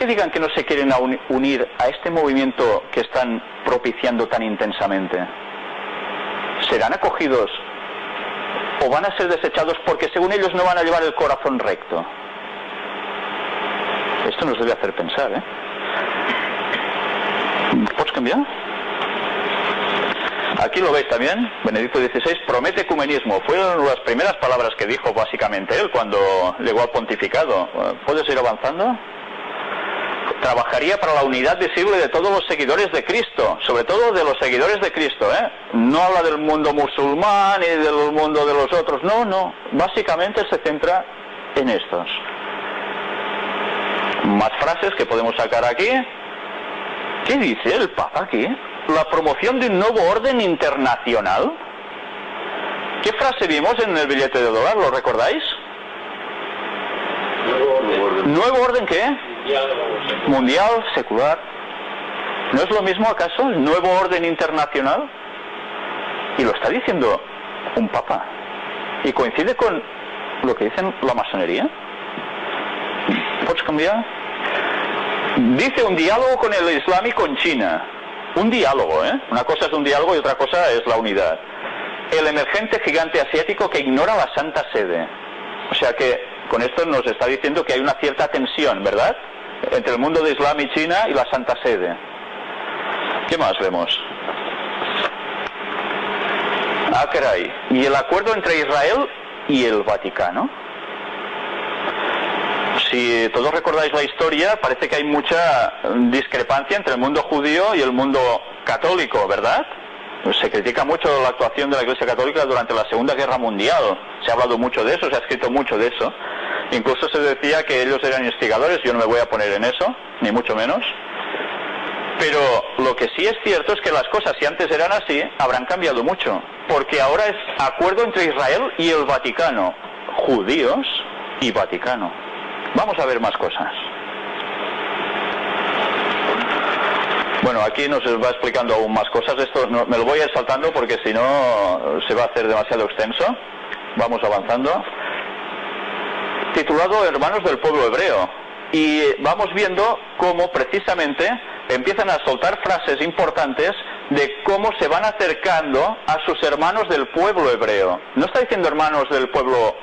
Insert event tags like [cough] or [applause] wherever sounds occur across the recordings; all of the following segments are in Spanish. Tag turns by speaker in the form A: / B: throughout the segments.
A: que digan que no se quieren unir a este movimiento que están propiciando tan intensamente? ¿Serán acogidos o van a ser desechados porque según ellos no van a llevar el corazón recto? Esto nos debe hacer pensar, ¿eh? ¿Puedes cambiar? Aquí lo veis también, Benedicto XVI promete ecumenismo. Fueron las primeras palabras que dijo básicamente él cuando llegó al pontificado. ¿Puedes ir avanzando? Trabajaría para la unidad visible de todos los seguidores de Cristo, sobre todo de los seguidores de Cristo. ¿eh? No habla del mundo musulmán y del mundo de los otros, no, no. Básicamente se centra en estos. Más frases que podemos sacar aquí. ¿Qué dice el Papa aquí? La promoción de un nuevo orden internacional. ¿Qué frase vimos en el billete de dólar? ¿Lo recordáis? Nuevo orden. ¿Nuevo orden qué? Mundial, secular. ¿No es lo mismo acaso el nuevo orden internacional? Y lo está diciendo un papa. Y coincide con lo que dicen la masonería. ¿Puedes cambiar? Dice un diálogo con el Islam y con China. Un diálogo, ¿eh? Una cosa es un diálogo y otra cosa es la unidad. El emergente gigante asiático que ignora la Santa Sede. O sea que con esto nos está diciendo que hay una cierta tensión, ¿verdad? Entre el mundo de Islam y China y la Santa Sede. ¿Qué más vemos? Ah. Y el acuerdo entre Israel y el Vaticano. Si todos recordáis la historia, parece que hay mucha discrepancia entre el mundo judío y el mundo católico, ¿verdad? Se critica mucho la actuación de la Iglesia Católica durante la Segunda Guerra Mundial. Se ha hablado mucho de eso, se ha escrito mucho de eso. Incluso se decía que ellos eran instigadores, yo no me voy a poner en eso, ni mucho menos. Pero lo que sí es cierto es que las cosas, si antes eran así, habrán cambiado mucho. Porque ahora es acuerdo entre Israel y el Vaticano. Judíos y Vaticano. Vamos a ver más cosas. Bueno, aquí nos va explicando aún más cosas. Esto me lo voy a ir saltando porque si no se va a hacer demasiado extenso. Vamos avanzando titulado Hermanos del Pueblo Hebreo. Y vamos viendo cómo precisamente empiezan a soltar frases importantes de cómo se van acercando a sus hermanos del pueblo hebreo. No está diciendo hermanos del pueblo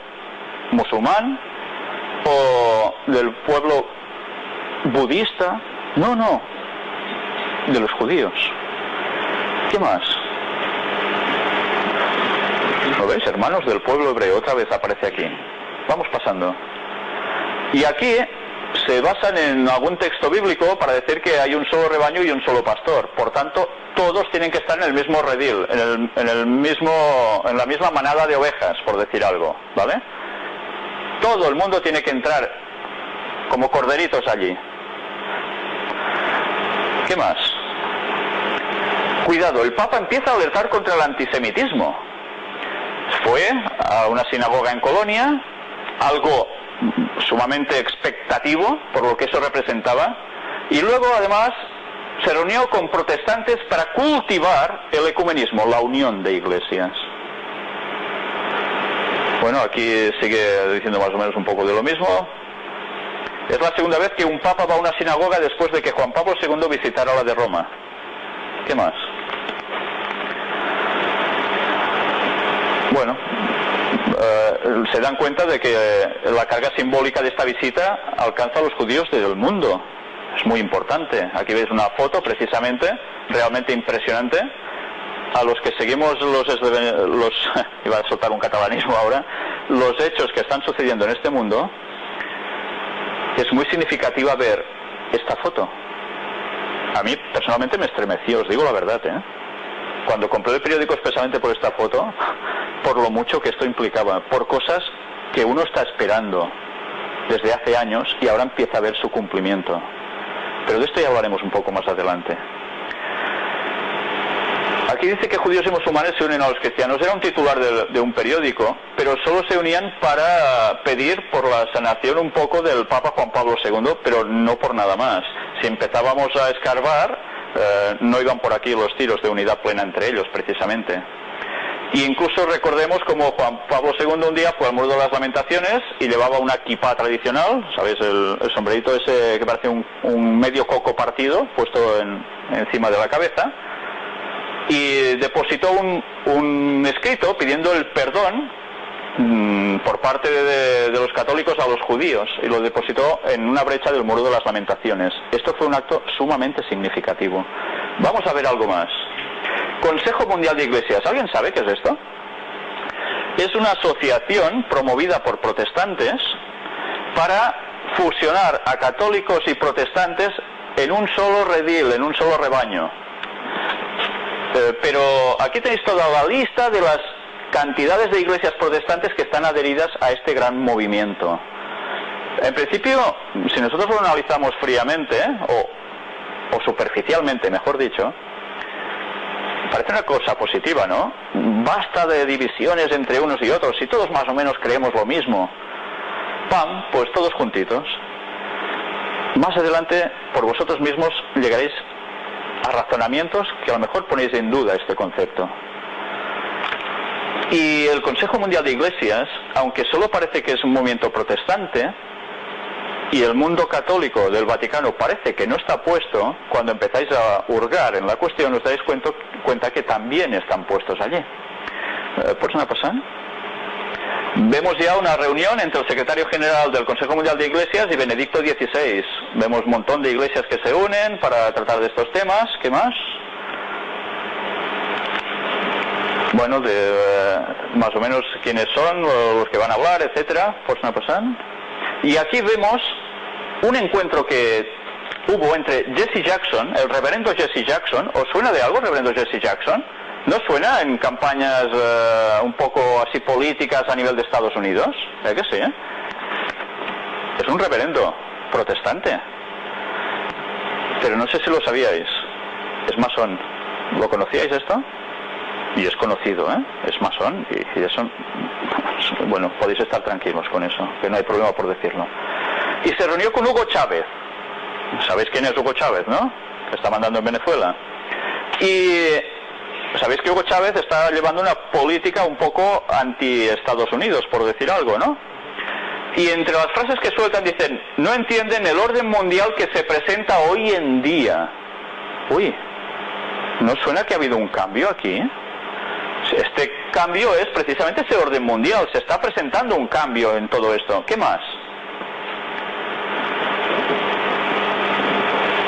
A: musulmán o del pueblo budista, no, no, de los judíos. ¿Qué más? ¿Lo veis? Hermanos del pueblo hebreo, otra vez aparece aquí. Vamos pasando. Y aquí se basan en algún texto bíblico para decir que hay un solo rebaño y un solo pastor. Por tanto, todos tienen que estar en el mismo redil, en, el, en, el mismo, en la misma manada de ovejas, por decir algo, ¿vale? Todo el mundo tiene que entrar como corderitos allí. ¿Qué más? Cuidado, el Papa empieza a alertar contra el antisemitismo. Fue a una sinagoga en Colonia, algo sumamente expectativo por lo que eso representaba, y luego además se reunió con protestantes para cultivar el ecumenismo, la unión de iglesias. Bueno, aquí sigue diciendo más o menos un poco de lo mismo. Es la segunda vez que un papa va a una sinagoga después de que Juan Pablo II visitara la de Roma. ¿Qué más? Bueno, se dan cuenta de que la carga simbólica de esta visita alcanza a los judíos del mundo. Es muy importante. Aquí veis una foto precisamente, realmente impresionante. A los que seguimos los, los [laughs] iba a soltar un catalanismo ahora, los hechos que están sucediendo en este mundo, es muy significativa ver esta foto. A mí personalmente me estremeció, os digo la verdad, ¿eh? Cuando compré el periódico especialmente por esta foto, por lo mucho que esto implicaba, por cosas que uno está esperando desde hace años y ahora empieza a ver su cumplimiento. Pero de esto ya hablaremos un poco más adelante. Aquí dice que judíos y musulmanes se unen a los cristianos. Era un titular de, un periódico, pero solo se unían para pedir por la sanación un poco del Papa Juan Pablo II, pero no por nada más. Si empezábamos a escarbar, eh, no iban por aquí los tiros de unidad plena entre ellos, precisamente. Y incluso recordemos como Juan Pablo II un día fue al Muro de las Lamentaciones y llevaba una equipa tradicional, ¿sabéis? El, sombrerito ese que parece un, medio coco partido puesto encima de la cabeza. Y depositó un, escrito pidiendo el perdón mm, por parte de, los católicos a los judíos y lo depositó en una brecha del Muro de las Lamentaciones. Esto fue un acto sumamente significativo. Vamos a ver algo más. Consejo Mundial de Iglesias. ¿Alguien sabe qué es esto? Es una asociación promovida por protestantes para fusionar a católicos y protestantes en un solo redil, en un solo rebaño. Eh, pero aquí tenéis toda la lista de las cantidades de iglesias protestantes que están adheridas a este gran movimiento. En principio, si nosotros lo analizamos fríamente, o, o superficialmente, mejor dicho, parece una cosa positiva, ¿no? Basta de divisiones entre unos y otros, si todos más o menos creemos lo mismo. ¡Pam! Pues todos juntitos. Más adelante, por vosotros mismos, llegaréis a razonamientos que a lo mejor ponéis en duda este concepto. Y el Consejo Mundial de Iglesias, aunque solo parece que es un movimiento protestante, y el mundo católico del Vaticano parece que no está puesto, cuando empezáis a hurgar en la cuestión os dais cuenta, cuenta que también están puestos allí. Eh, ¿Por una pasar? Vemos ya una reunión entre el secretario general del Consejo Mundial de Iglesias y Benedicto XVI. Vemos un montón de iglesias que se unen para tratar de estos temas. ¿Qué más? Bueno, de eh, más o menos quiénes son, los que van a hablar, etcétera. ¿Por una pasar? Y aquí vemos un encuentro que hubo entre Jesse Jackson, el reverendo Jesse Jackson. ¿Os suena de algo, reverendo Jesse Jackson? ¿No suena en campañas eh, un poco así políticas a nivel de Estados Unidos? ¿Eh que sí? Eh? Es un reverendo protestante. Pero no sé si lo sabíais. Es masón. ¿Lo conocíais esto? Y es conocido, ¿eh? Es masón y, y eso [laughs] bueno, podéis estar tranquilos con eso, que no hay problema por decirlo. Y se reunió con Hugo Chávez. ¿Sabéis quién es Hugo Chávez, no? Que está mandando en Venezuela. Y sabéis que Hugo Chávez está llevando una política un poco anti-Estados Unidos, por decir algo, ¿no? Y entre las frases que sueltan dicen, no entienden el orden mundial que se presenta hoy en día. Uy, ¿no suena que ha habido un cambio aquí? Este cambio es precisamente ese orden mundial. Se está presentando un cambio en todo esto. ¿Qué más?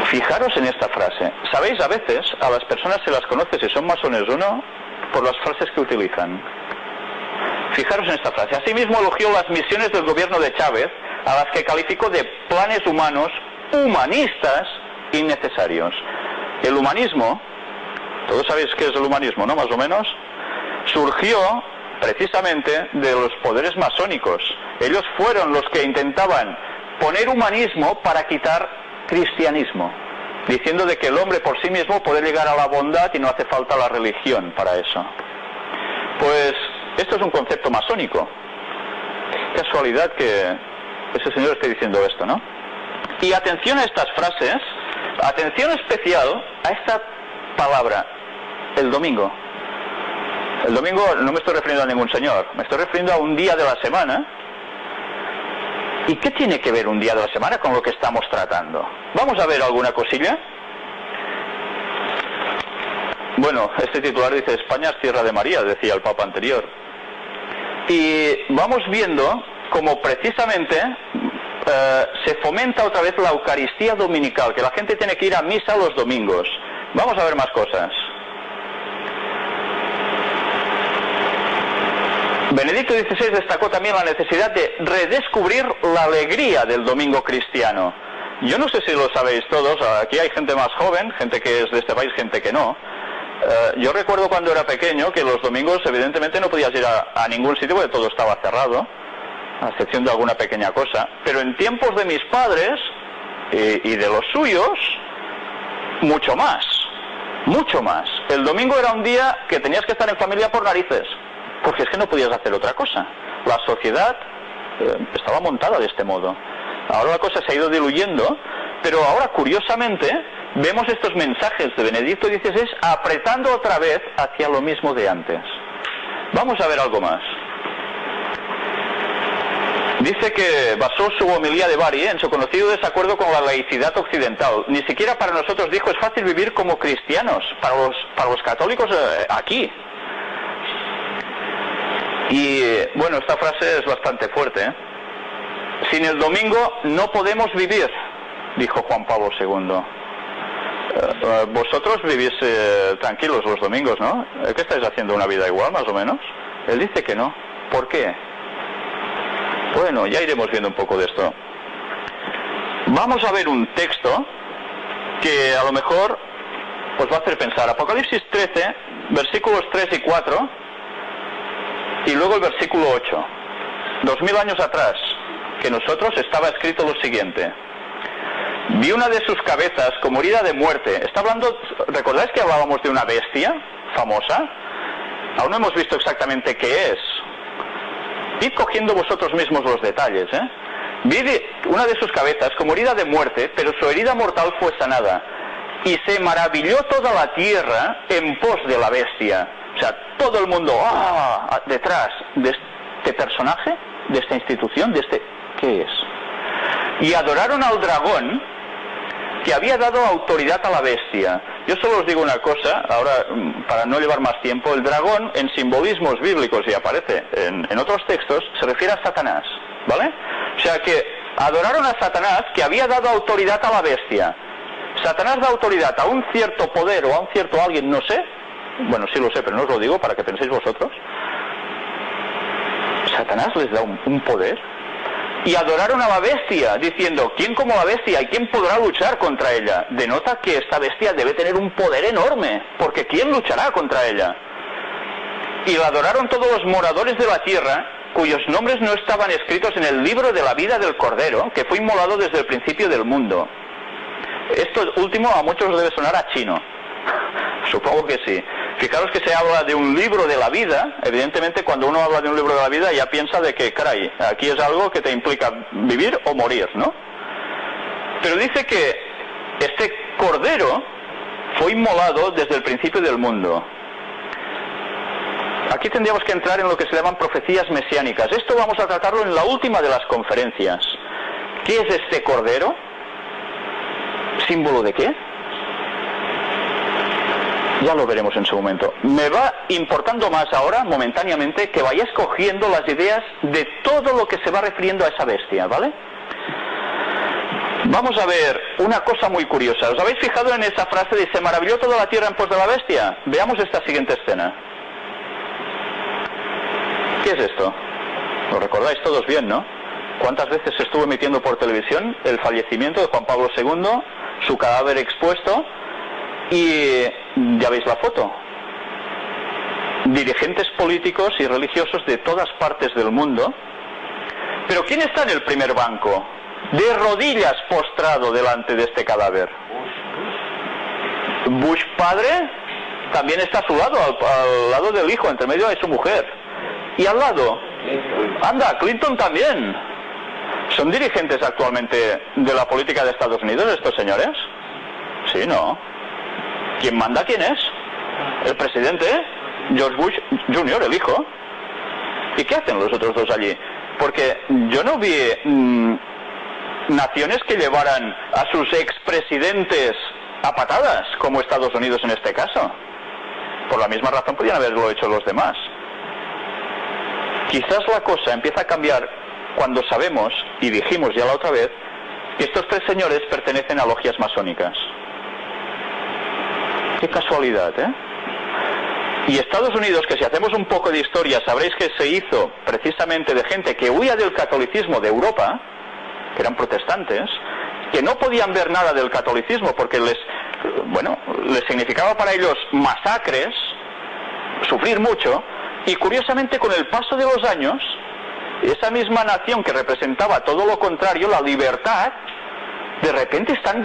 A: Fijaros en esta frase. Sabéis, a veces a las personas se las conoce si son masones o no por las frases que utilizan. Fijaros en esta frase. Asimismo elogió las misiones del gobierno de Chávez, a las que calificó de planes humanos humanistas innecesarios. El humanismo, todos sabéis qué es el humanismo, ¿no? Más o menos surgió precisamente de los poderes masónicos. Ellos fueron los que intentaban poner humanismo para quitar cristianismo, diciendo de que el hombre por sí mismo puede llegar a la bondad y no hace falta la religión para eso. Pues esto es un concepto masónico. Casualidad que ese señor esté diciendo esto, ¿no? Y atención a estas frases, atención especial a esta palabra, el domingo. El domingo no me estoy refiriendo a ningún señor, me estoy refiriendo a un día de la semana. ¿Y qué tiene que ver un día de la semana con lo que estamos tratando? Vamos a ver alguna cosilla. Bueno, este titular dice España es tierra de María, decía el Papa anterior. Y vamos viendo cómo precisamente eh, se fomenta otra vez la Eucaristía dominical, que la gente tiene que ir a misa los domingos. Vamos a ver más cosas. Benedicto XVI destacó también la necesidad de redescubrir la alegría del domingo cristiano. Yo no sé si lo sabéis todos, aquí hay gente más joven, gente que es de este país, gente que no. Eh, yo recuerdo cuando era pequeño que los domingos evidentemente no podías ir a, ningún sitio porque todo estaba cerrado, a excepción de alguna pequeña cosa. Pero en tiempos de mis padres y de los suyos, mucho más, mucho más. El domingo era un día que tenías que estar en familia por narices porque es que no podías hacer otra cosa. La sociedad eh, estaba montada de este modo. Ahora la cosa se ha ido diluyendo, pero ahora curiosamente vemos estos mensajes de Benedicto XVI apretando otra vez hacia lo mismo de antes. Vamos a ver algo más. Dice que basó su homilía de Bari en su conocido desacuerdo con la laicidad occidental. Ni siquiera para nosotros dijo es fácil vivir como cristianos, para los, para los católicos eh, aquí. Y bueno, esta frase es bastante fuerte. ¿eh? Sin el domingo no podemos vivir, dijo Juan Pablo II. Eh, vosotros vivís tranquilos los domingos, ¿no? ¿Qué estáis haciendo una vida igual, más o menos? Él dice que no. ¿Por qué? Bueno, ya iremos viendo un poco de esto. Vamos a ver un texto que a lo mejor os va a hacer pensar. Apocalipsis 13, versículos 3 y 4, y luego el versículo 8. Dos mil años atrás, que nosotros estaba escrito lo siguiente. Vi una de sus cabezas como herida de muerte. Está hablando, ¿recordáis que hablábamos de una bestia famosa? Aún no hemos visto exactamente qué es. Id cogiendo vosotros mismos los detalles. ¿eh? Vi una de sus cabezas como herida de muerte, pero su herida mortal fue sanada. Y se maravilló toda la tierra en pos de la bestia. O sea, todo el mundo, ¡ah! detrás de este personaje, de esta institución, de este... ¿Qué es? Y adoraron al dragón que había dado autoridad a la bestia. Yo solo os digo una cosa, ahora mm, para no llevar más tiempo, el dragón en simbolismos bíblicos y aparece en, en otros textos se refiere a Satanás, ¿vale? O sea que adoraron a Satanás que había dado autoridad a la bestia. Satanás da autoridad a un cierto poder o a un cierto alguien, no sé, bueno, sí lo sé, pero no os lo digo para que penséis vosotros. Satanás les da un, un poder y adoraron a la bestia, diciendo, ¿quién como la bestia y quién podrá luchar contra ella? Denota que esta bestia debe tener un poder enorme, porque ¿quién luchará contra ella? Y la adoraron todos los moradores de la tierra, cuyos nombres no estaban escritos en el libro de la vida del Cordero, que fue inmolado desde el principio del mundo. Esto último a muchos debe sonar a chino. [laughs] Supongo que sí. Fijaros que se habla de un libro de la vida, evidentemente cuando uno habla de un libro de la vida ya piensa de que, caray, aquí es algo que te implica vivir o morir, ¿no? Pero dice que este cordero fue inmolado desde el principio del mundo. Aquí tendríamos que entrar en lo que se llaman profecías mesiánicas. Esto vamos a tratarlo en la última de las conferencias. ¿Qué es este cordero? ¿Símbolo de qué? Ya lo veremos en su momento. Me va importando más ahora, momentáneamente, que vayáis cogiendo las ideas de todo lo que se va refiriendo a esa bestia, ¿vale? Vamos a ver una cosa muy curiosa. ¿Os habéis fijado en esa frase de se maravilló toda la tierra en pos de la bestia? Veamos esta siguiente escena. ¿Qué es esto? Lo recordáis todos bien, ¿no? ¿Cuántas veces se estuvo emitiendo por televisión el fallecimiento de Juan Pablo II, su cadáver expuesto y ya veis la foto. Dirigentes políticos y religiosos de todas partes del mundo. Pero ¿quién está en el primer banco? De rodillas postrado delante de este cadáver. Bush padre también está a su lado, al, lado del hijo, entre medio de su mujer. Y al lado, anda, Clinton también. ¿Son dirigentes actualmente de la política de Estados Unidos estos señores? Sí, no. ¿Quién manda quién es? El presidente, George Bush Jr., el hijo. ¿Y qué hacen los otros dos allí? Porque yo no vi mm, naciones que llevaran a sus expresidentes a patadas, como Estados Unidos en este caso. Por la misma razón podrían haberlo hecho los demás. Quizás la cosa empieza a cambiar cuando sabemos, y dijimos ya la otra vez, que estos tres señores pertenecen a logias masónicas. Qué casualidad, ¿eh? Y Estados Unidos, que si hacemos un poco de historia, sabréis que se hizo precisamente de gente que huía del catolicismo de Europa, que eran protestantes, que no podían ver nada del catolicismo porque les, bueno, les significaba para ellos masacres, sufrir mucho, y curiosamente con el paso de los años, esa misma nación que representaba todo lo contrario, la libertad, de repente están